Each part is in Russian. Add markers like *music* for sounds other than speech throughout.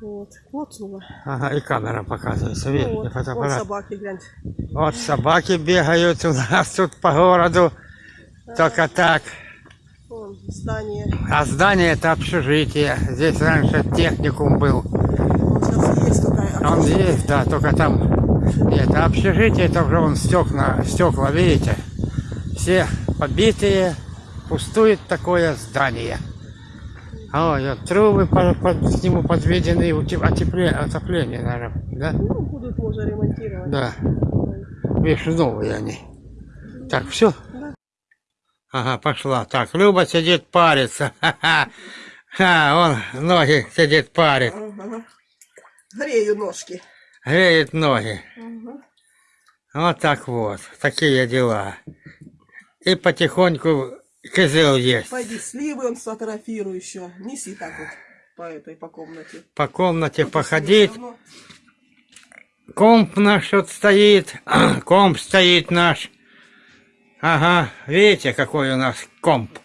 Вот, клоцнула. Ага, и камера показывается, видите, Вот, фотоаппарат. собаки, гляньте. Вот собаки бегают у нас тут по городу. Только так. Вон здание. А здание это общежитие. Здесь раньше техникум был. Вот сейчас есть такая. Он есть, да, только там нет. А общежитие это уже вон стекла, стекла, видите? Все побитые, пустует такое здание. А вот трубы по, по- к нему подведены, утеп- отопление, наверное, да? Ну, будут можно ремонтировать. Да. Видишь, новые они. Так, все? Да. Ага, пошла. Так, Люба сидит, парится. Ха-ха. Ха, он ноги сидит, парит. Ага. Грею ножки. Греет ноги. Ага. Вот так вот. Такие дела. И потихоньку козел есть. Пойди сливы он сфотографируй еще. Неси так вот по этой, по комнате. По комнате походить. Всё равно. Комп наш вот стоит. *clears throat* Комп стоит наш. Ага, видите, какой у нас комп.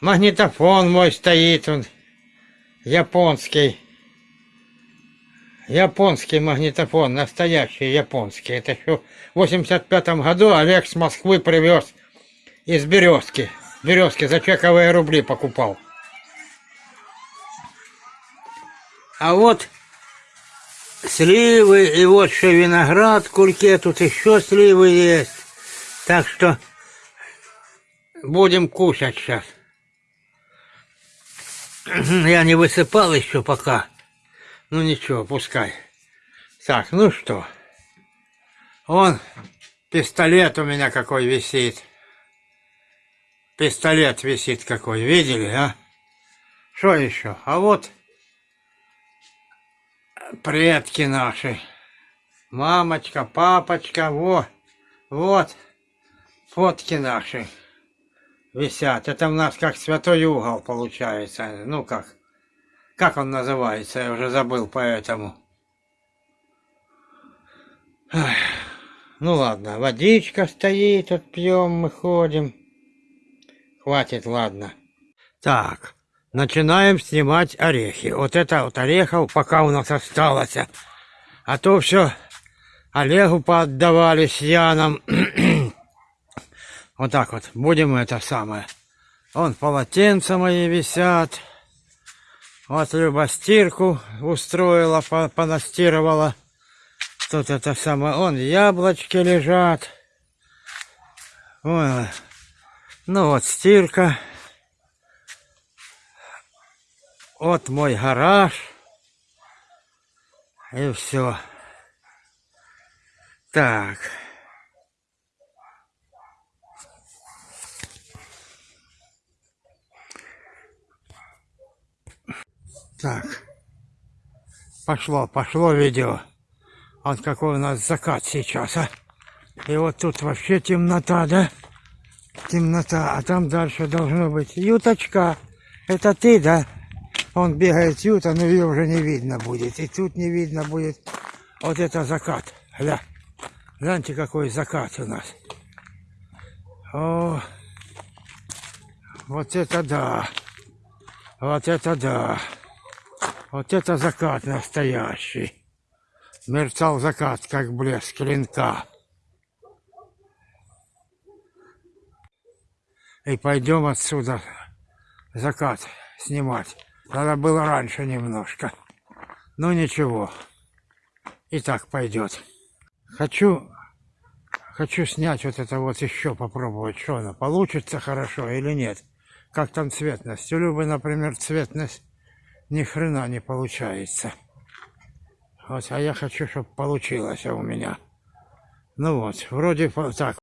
Магнитофон мой стоит, он японский. Японский магнитофон, настоящий японский. Это еще в 85 году Олег с Москвы привез из Березки. Березки за чековые рубли покупал. А вот сливы, и вот еще виноград кульке, тут еще сливы есть. Так что будем кушать сейчас. *clears throat* Я не высыпал еще пока. Ну ничего, пускай. Так, ну что. Он, пистолет у меня какой висит. Пистолет висит какой, видели, а? Что еще? А вот предки наши. Мамочка, папочка, во, вот фотки наши висят. Это у нас как святой угол получается. Ну как, как он называется, я уже забыл поэтому. Ну ладно, водичка стоит, тут пьем, мы ходим. Хватит, ладно. Так, начинаем снимать орехи. Вот это вот орехов пока у нас осталось. А то все Олегу поотдавали с Яном. *clears throat* вот так вот, будем это самое. Вон полотенца мои висят. Вот Люба стирку устроила, по- понастирывала. Тут это самое, он яблочки лежат. Ой, ну вот стирка. Вот мой гараж. И все. Так. Так. Пошло, пошло видео. Вот какой у нас закат сейчас, а. И вот тут вообще темнота, да? Темнота, а там дальше должно быть юточка. Это ты, да? Он бегает юта, но ее уже не видно будет. И тут не видно будет. Вот это закат. Гля. Гляньте, какой закат у нас. О, вот это да. Вот это да. Вот это закат настоящий. Мерцал закат, как блеск клинка. И пойдем отсюда закат снимать. Надо было раньше немножко. Ну ничего. И так пойдет. Хочу, хочу снять вот это вот еще попробовать, что оно получится хорошо или нет. Как там цветность. У Любы, например, цветность ни хрена не получается. Вот, а я хочу, чтобы получилось у меня. Ну вот, вроде так.